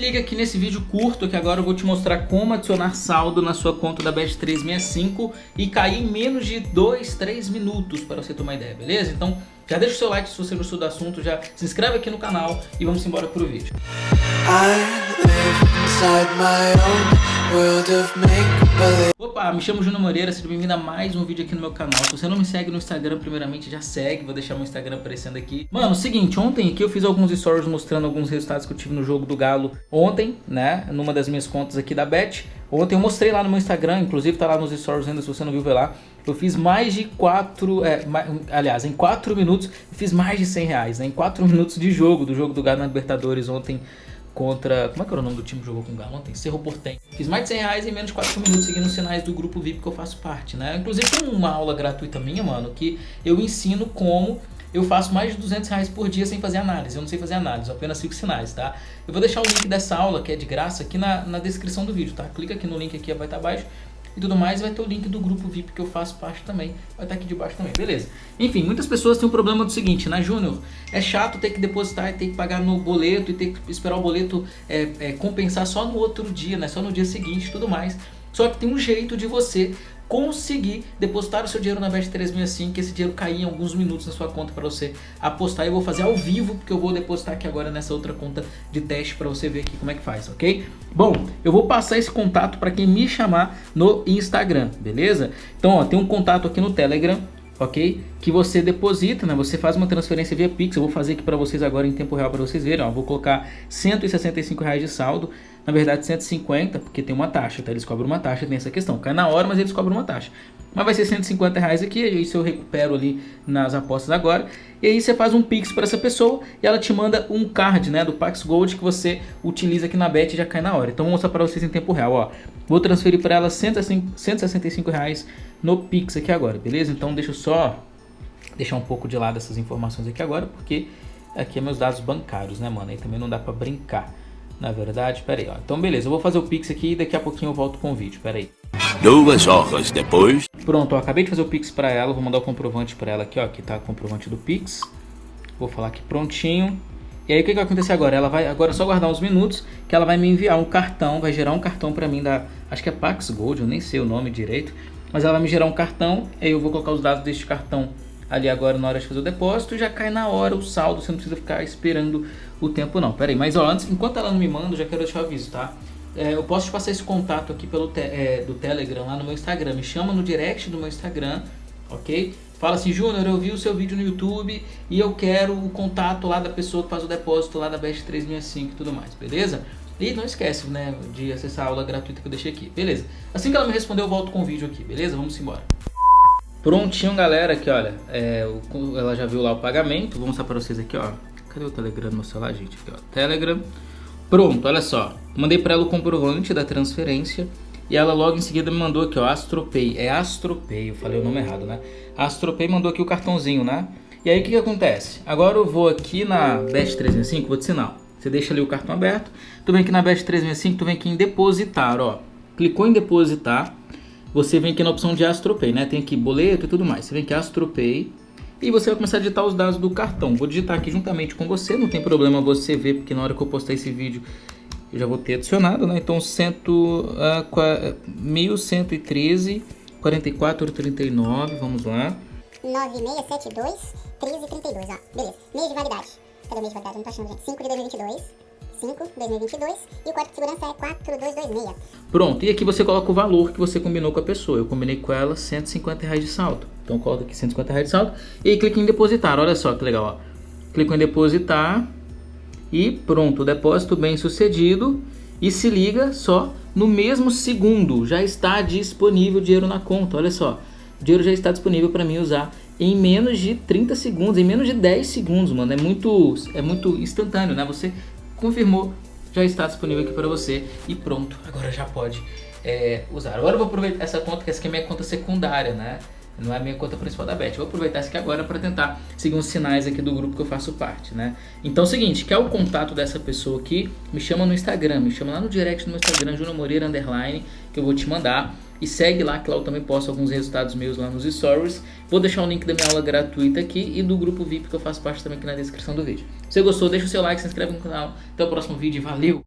liga aqui nesse vídeo curto que agora eu vou te mostrar como adicionar saldo na sua conta da Bet365 e cair em menos de 2, 3 minutos para você tomar ideia, beleza? Então já deixa o seu like se você gostou do assunto, já se inscreve aqui no canal e vamos embora pro vídeo. Opa, me chamo Júnior Moreira, seja bem-vindo a mais um vídeo aqui no meu canal. Se você não me segue no Instagram, primeiramente já segue, vou deixar meu Instagram aparecendo aqui. Mano, seguinte, ontem aqui eu fiz alguns stories mostrando alguns resultados que eu tive no jogo do Galo ontem, né, numa das minhas contas aqui da Bet. Ontem eu mostrei lá no meu Instagram, inclusive tá lá nos stories ainda, se você não viu, vai lá. Eu fiz mais de 4, é, aliás, em 4 minutos, eu fiz mais de 100 reais, né? Em 4 minutos de jogo, do jogo do Galo na Libertadores ontem contra, como é que era o nome do time que jogou com o Galo ontem? Cerro Portem. Fiz mais de 100 reais em menos de 4 minutos seguindo os sinais do grupo VIP que eu faço parte, né? Inclusive tem uma aula gratuita minha, mano, que eu ensino como eu faço mais de 200 reais por dia sem fazer análise. Eu não sei fazer análise, eu apenas fico sinais, tá? Eu vou deixar o link dessa aula, que é de graça, aqui na, na descrição do vídeo, tá? Clica aqui no link aqui, vai estar abaixo e tudo mais, vai ter o link do grupo VIP que eu faço parte também, vai estar aqui debaixo também, beleza? Enfim, muitas pessoas têm um problema do seguinte, né, Júnior? É chato ter que depositar e ter que pagar no boleto e ter que esperar o boleto é, é, compensar só no outro dia, né, só no dia seguinte e tudo mais. Só que tem um jeito de você conseguir depositar o seu dinheiro na Bet365, que esse dinheiro cair em alguns minutos na sua conta para você apostar. Eu vou fazer ao vivo, porque eu vou depositar aqui agora nessa outra conta de teste para você ver aqui como é que faz, ok? Bom, eu vou passar esse contato para quem me chamar no Instagram, beleza? Então, ó, tem um contato aqui no Telegram, ok? Que você deposita, né? Você faz uma transferência via Pix. Eu vou fazer aqui para vocês agora em tempo real para vocês verem. Ó, vou colocar 165 reais de saldo. Na verdade 150, porque tem uma taxa, tá? Eles cobram uma taxa, tem essa questão. Cai na hora, mas eles cobram uma taxa. Mas vai ser 150 reais aqui, isso eu recupero ali nas apostas agora. E aí você faz um Pix para essa pessoa e ela te manda um card, né, do Pax Gold que você utiliza aqui na Bet e já cai na hora. Então vou mostrar para vocês em tempo real, ó. Vou transferir para ela 165 reais no Pix aqui agora, beleza? Então deixa eu só deixar um pouco de lado essas informações aqui agora, porque aqui é meus dados bancários, né, mano? Aí também não dá para brincar. Na verdade, pera aí, ó. Então beleza, eu vou fazer o Pix aqui e daqui a pouquinho eu volto com o vídeo, pera aí. Duas horas depois. Pronto, ó, acabei de fazer o Pix para ela, vou mandar o comprovante para ela aqui, ó, aqui tá o comprovante do Pix. Vou falar aqui prontinho. E aí o que, que vai acontecer agora? Ela vai agora é só guardar uns minutos que ela vai me enviar um cartão, vai gerar um cartão para mim da, acho que é Pax Gold, eu nem sei o nome direito, mas ela vai me gerar um cartão, aí eu vou colocar os dados deste cartão ali agora na hora de fazer o depósito, já cai na hora o saldo, você não precisa ficar esperando o tempo não. Pera aí, mas ó, antes, enquanto ela não me manda, já quero deixar o aviso, tá? É, eu posso te passar esse contato aqui pelo te, é, do Telegram lá no meu Instagram, me chama no direct do meu Instagram, ok? Fala assim, Júnior, eu vi o seu vídeo no YouTube e eu quero o contato lá da pessoa que faz o depósito lá da Best 365 e tudo mais, beleza? E não esquece, né, de acessar a aula gratuita que eu deixei aqui, beleza? Assim que ela me responder, eu volto com o vídeo aqui, beleza? Vamos embora. Prontinho, galera, aqui, olha, é, ela já viu lá o pagamento, vou mostrar pra vocês aqui, ó. Cadê o Telegram no meu celular, gente? Aqui, ó, Telegram. Pronto, olha só, mandei pra ela o comprovante da transferência e ela logo em seguida me mandou aqui, ó, Astropay, é Astropay, eu falei o nome errado, né? Astropay mandou aqui o cartãozinho, né? E aí o que que acontece? Agora eu vou aqui na Best 365, vou te ensinar. Você deixa ali o cartão aberto, tu vem aqui na Best 365, tu vem aqui em depositar, ó. Clicou em depositar, você vem aqui na opção de AstroPay, né? Tem aqui boleto e tudo mais. Você vem aqui AstroPay e você vai começar a digitar os dados do cartão. Vou digitar aqui juntamente com você, não tem problema você ver, porque na hora que eu postar esse vídeo eu já vou ter adicionado, né? Então, cento, uh, 1113 4439, vamos lá. 9672 1332, ó. Beleza. Mês de validade. Cadê o mês de validade? Não tô achando, gente. 5 de 2022. 5, 2022 e o código de segurança é 4226. Pronto, e aqui você coloca o valor que você combinou com a pessoa. Eu combinei com ela 150 reais de saldo. Então coloca aqui 150 reais de saldo e clica em depositar. Olha só que legal, ó. Clica em depositar e pronto, depósito bem sucedido. E se liga só, no mesmo segundo já está disponível dinheiro na conta. Olha só, o dinheiro já está disponível para mim usar em menos de 30 segundos, em menos de 10 segundos, mano. É muito, é muito instantâneo, né? Você confirmou, já está disponível aqui para você e pronto, agora já pode é, usar. Agora eu vou aproveitar essa conta, que essa aqui é minha conta secundária, né? Não é a minha conta principal da Bet. vou aproveitar essa aqui agora para tentar seguir uns sinais aqui do grupo que eu faço parte, né? Então é o seguinte, quer o contato dessa pessoa aqui? Me chama no Instagram, me chama lá no direct do meu Instagram, Júnior Moreira Underline, que eu vou te mandar. E segue lá, que lá eu também posto alguns resultados meus lá nos stories. Vou deixar o link da minha aula gratuita aqui e do grupo VIP que eu faço parte também aqui na descrição do vídeo. Se você gostou, deixa o seu like, se inscreve no canal. Até o próximo vídeo, valeu!